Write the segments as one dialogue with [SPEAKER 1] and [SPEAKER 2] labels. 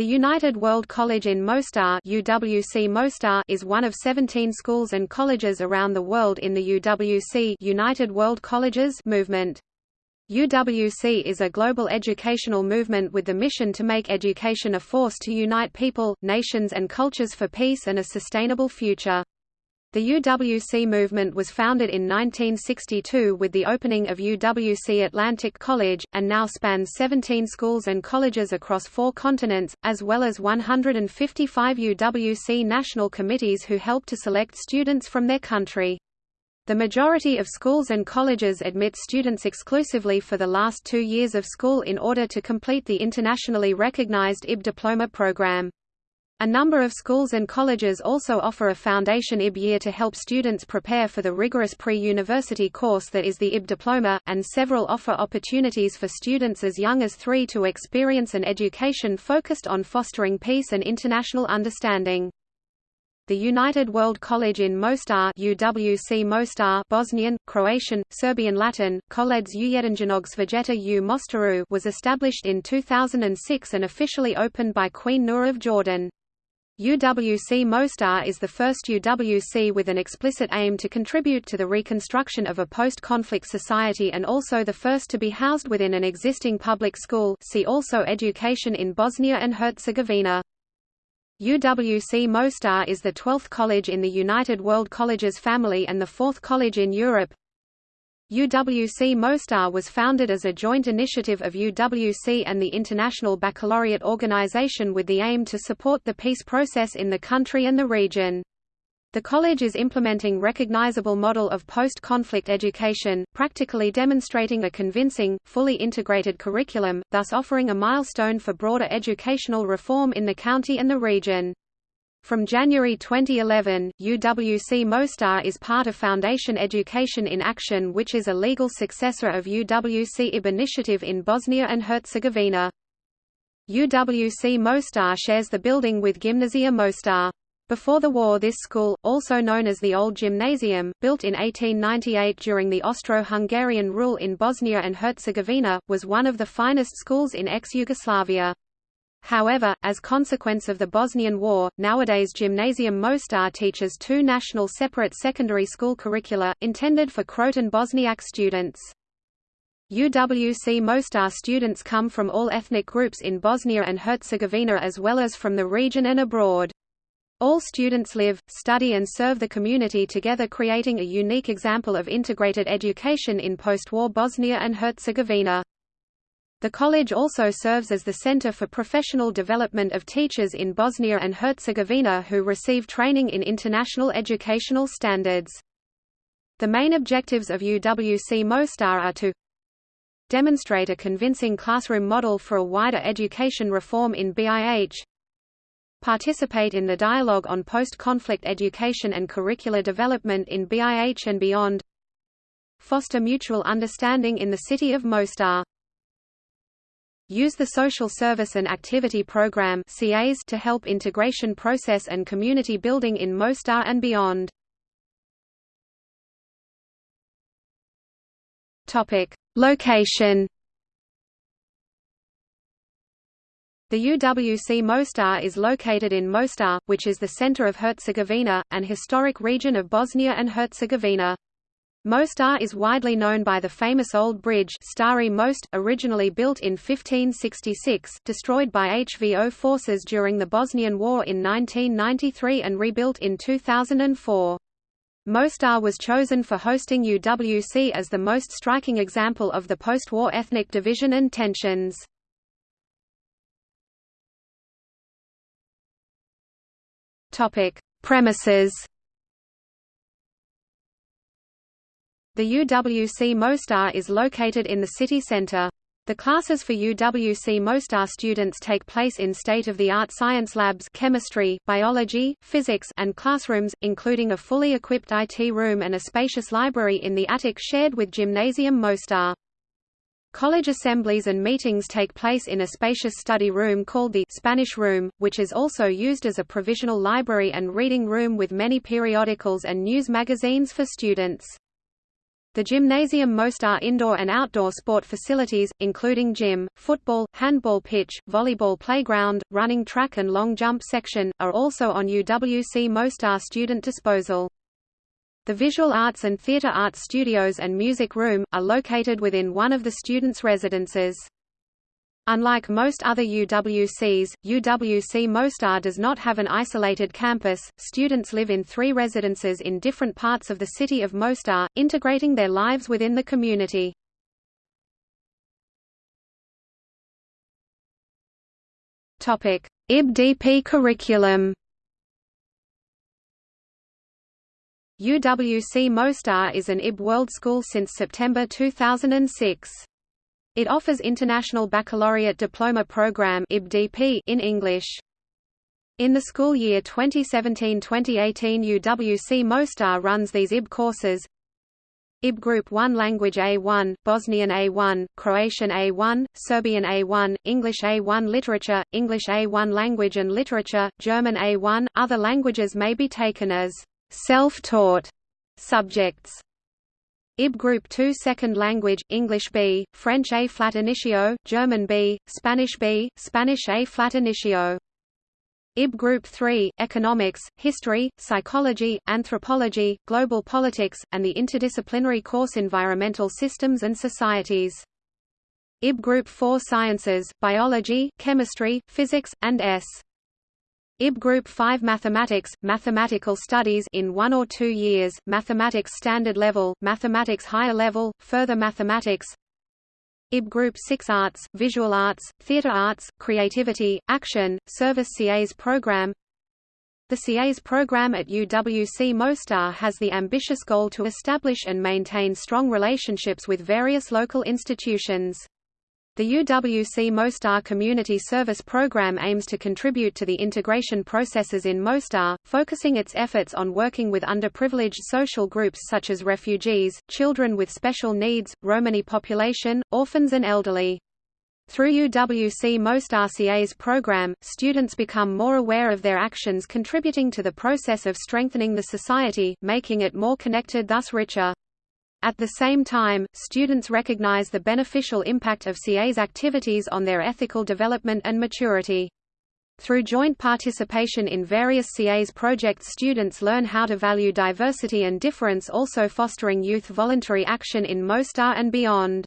[SPEAKER 1] The United World College in Mostar, UWC Mostar is one of 17 schools and colleges around the world in the UWC United World Colleges movement. UWC is a global educational movement with the mission to make education a force to unite people, nations and cultures for peace and a sustainable future. The UWC movement was founded in 1962 with the opening of UWC Atlantic College, and now spans 17 schools and colleges across four continents, as well as 155 UWC national committees who help to select students from their country. The majority of schools and colleges admit students exclusively for the last two years of school in order to complete the internationally recognized IB diploma program. A number of schools and colleges also offer a Foundation IB year to help students prepare for the rigorous pre-university course that is the IB diploma, and several offer opportunities for students as young as three to experience an education focused on fostering peace and international understanding. The United World College in Mostar UWC Mostar Bosnian, Croatian, Serbian Latin, Koledž Ujedinjenog Svijeta u Mostaru was established in 2006 and officially opened by Queen Noor of Jordan. UWC Mostar is the first UWC with an explicit aim to contribute to the reconstruction of a post-conflict society and also the first to be housed within an existing public school see also Education in Bosnia and Herzegovina. UWC Mostar is the 12th college in the United World Colleges family and the fourth college in Europe, UWC Mostar was founded as a joint initiative of UWC and the International Baccalaureate Organization with the aim to support the peace process in the country and the region. The college is implementing recognizable model of post-conflict education, practically demonstrating a convincing, fully integrated curriculum, thus offering a milestone for broader educational reform in the county and the region. From January 2011, UWC Mostar is part of Foundation Education in Action which is a legal successor of UWC IB initiative in Bosnia and Herzegovina. UWC Mostar shares the building with Gimnazija Mostar. Before the war this school, also known as the Old Gymnasium, built in 1898 during the Austro-Hungarian rule in Bosnia and Herzegovina, was one of the finest schools in ex-Yugoslavia. However, as consequence of the Bosnian War, nowadays Gymnasium Mostar teaches two national separate secondary school curricula, intended for Croat and Bosniak students. UWC Mostar students come from all ethnic groups in Bosnia and Herzegovina as well as from the region and abroad. All students live, study and serve the community together creating a unique example of integrated education in post-war Bosnia and Herzegovina. The college also serves as the center for professional development of teachers in Bosnia and Herzegovina who receive training in international educational standards. The main objectives of UWC Mostar are to demonstrate a convincing classroom model for a wider education reform in BIH, participate in the dialogue on post-conflict education and curricular development in BIH and beyond, foster mutual understanding in the city of Mostar. Use the Social Service and Activity Program to help integration process and community building in Mostar and beyond. Location The UWC Mostar is located in Mostar, which is the center of Herzegovina, an historic region of Bosnia and Herzegovina. Mostar is widely known by the famous Old Bridge Stari Most, originally built in 1566, destroyed by HVO forces during the Bosnian War in 1993 and rebuilt in 2004. Mostar was chosen for hosting UWC as the most striking example of the post-war ethnic division and tensions. Premises The UWC Mostar is located in the city center. The classes for UWC Mostar students take place in state-of-the-art science labs chemistry, biology, physics and classrooms, including a fully equipped IT room and a spacious library in the attic shared with Gymnasium Mostar. College assemblies and meetings take place in a spacious study room called the Spanish Room, which is also used as a provisional library and reading room with many periodicals and news magazines for students. The gymnasium Mostar indoor and outdoor sport facilities, including gym, football, handball pitch, volleyball playground, running track and long jump section, are also on UWC Mostar student disposal. The Visual Arts and Theatre Arts Studios and Music Room, are located within one of the students' residences. Unlike most other UWCs, UWC Mostar does not have an isolated campus. Students live in three residences in different parts of the city of Mostar, integrating their lives within the community. Topic: IBDP curriculum. UWC Mostar is an IB World School since September 2006. It offers International Baccalaureate Diploma Program in English. In the school year 2017-2018 UWC Mostar runs these IB courses IB Group 1 Language A1, Bosnian A1, Croatian A1, Serbian A1, English A1 Literature, English A1 Language and Literature, German A1. Other languages may be taken as self-taught subjects. IB Group 2 Second Language, English B, French ab initio, German B, Spanish B, Spanish ab initio. IB Group 3, Economics, History, Psychology, Anthropology, Global Politics, and the interdisciplinary course Environmental Systems and Societies. IB Group 4 Sciences, Biology, Chemistry, Physics, and S. IB Group 5 Mathematics, Mathematical Studies in one or two years, Mathematics Standard Level, Mathematics Higher Level, Further Mathematics IB Group 6 Arts, Visual Arts, Theatre Arts, Creativity, Action, Service CAS Program The CAS program at UWC Mostar has the ambitious goal to establish and maintain strong relationships with various local institutions. The UWC Mostar Community Service Program aims to contribute to the integration processes in Mostar, focusing its efforts on working with underprivileged social groups such as refugees, children with special needs, Romani population, orphans and elderly. Through UWC Mostar CAS program, students become more aware of their actions contributing to the process of strengthening the society, making it more connected thus richer. At the same time, students recognize the beneficial impact of CAS activities on their ethical development and maturity. Through joint participation in various CAS projects students learn how to value diversity and difference also fostering youth voluntary action in Mostar and beyond.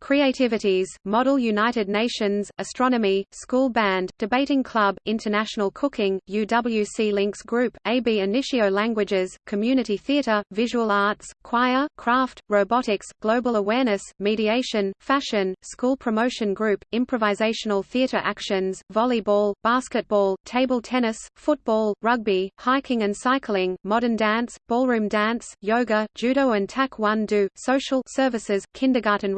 [SPEAKER 1] Creativities, Model United Nations, Astronomy, School Band, Debating Club, International Cooking, UWC Links Group, AB Initio Languages, Community Theatre, Visual Arts, Choir, Craft, Robotics, Global Awareness, Mediation, Fashion, School Promotion Group, Improvisational Theatre Actions, Volleyball, Basketball, Table Tennis, Football, Rugby, Hiking and Cycling, Modern Dance, Ballroom Dance, Yoga, Judo and Taekwondo, Social Services, Kindergarten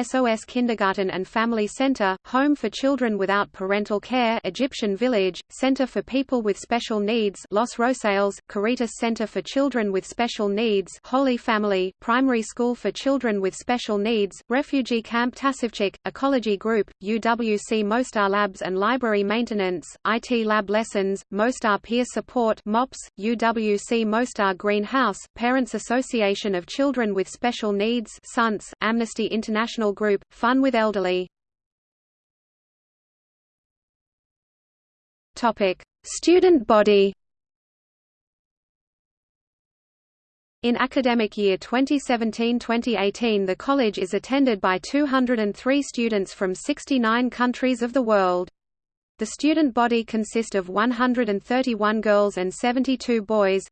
[SPEAKER 1] SOS Kindergarten and Family Center, Home for Children Without Parental Care Egyptian Village, Center for People with Special Needs Los Rosales, Caritas Center for Children with Special Needs Holy Family, Primary School for Children with Special Needs, Refugee Camp Tasivchik, Ecology Group, UWC Mostar Labs and Library Maintenance, IT Lab Lessons, Mostar Peer Support MOPS, UWC Mostar Greenhouse, Parents Association of Children with Special Needs Sunce, Amnesty International International Group, Fun with Elderly. Student body In academic year 2017-2018 the college is attended by 203 students from 69 countries of the world. The student body consists of 131 girls and 72 boys,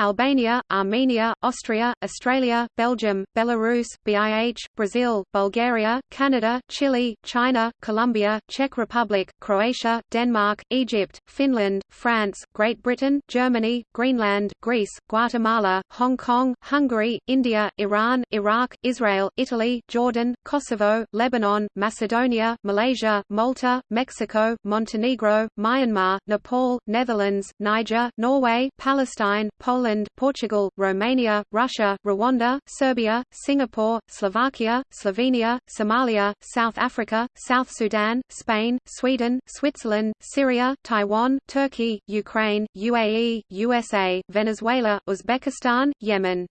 [SPEAKER 1] Albania, Armenia, Austria, Australia, Belgium, Belarus, BIH, Brazil, Bulgaria, Canada, Chile, China, Colombia, Czech Republic, Croatia, Denmark, Egypt, Finland, France, Great Britain, Germany, Greenland, Greece, Guatemala, Hong Kong, Hungary, India, Iran, Iraq, Israel, Italy, Jordan, Kosovo, Lebanon, Macedonia, Malaysia, Malta, Mexico, Montenegro, Myanmar, Nepal, Netherlands, Niger, Norway, Palestine, Poland Portugal, Romania, Russia, Rwanda, Serbia, Singapore, Slovakia, Slovenia, Somalia, South Africa, South Sudan, Spain, Sweden, Switzerland, Syria, Taiwan, Turkey, Ukraine, UAE, USA, Venezuela, Uzbekistan, Yemen.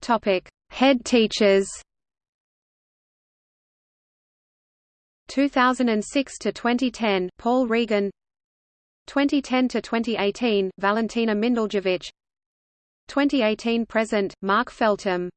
[SPEAKER 1] Topic: Head teachers. 2006 to 2010, Paul Regan. 2010 to 2018, Valentina Minduljevic. 2018 present, Mark Feltham.